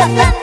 saltando,